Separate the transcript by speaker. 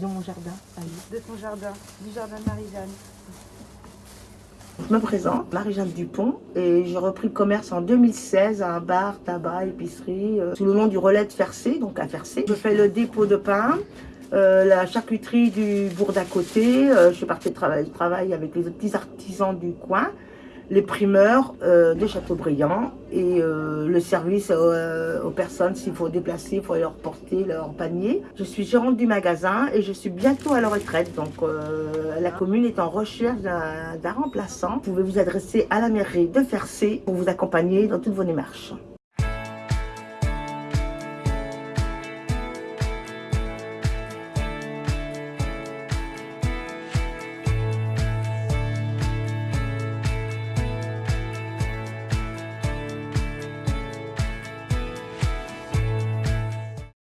Speaker 1: dans mon jardin. Allez.
Speaker 2: De ton jardin, du jardin de Marie-Jeanne.
Speaker 3: Je me présente, Marie-Jeanne Dupont, et j'ai repris le commerce en 2016 à un bar, tabac, épicerie, euh, sous le nom du relais de Fercé, donc à Fercé. Je fais le dépôt de pain, euh, la charcuterie du bourg d'à côté. euh, je suis partie de travail, je travaille avec les petits artisans du coin, les primeurs euh, de Châteaubriand et euh, le service euh, aux personnes s'il faut déplacer, il faut leur porter leur panier. Je suis gérante du magasin et je suis bientôt à la retraite. Donc la commune est en recherche d'un d'un remplaçant. Vous pouvez vous adresser à la mairie de Fercé pour vous accompagner dans toutes vos démarches.